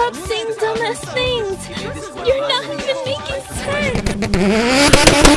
stop saying dumbass things. You're not even making sense.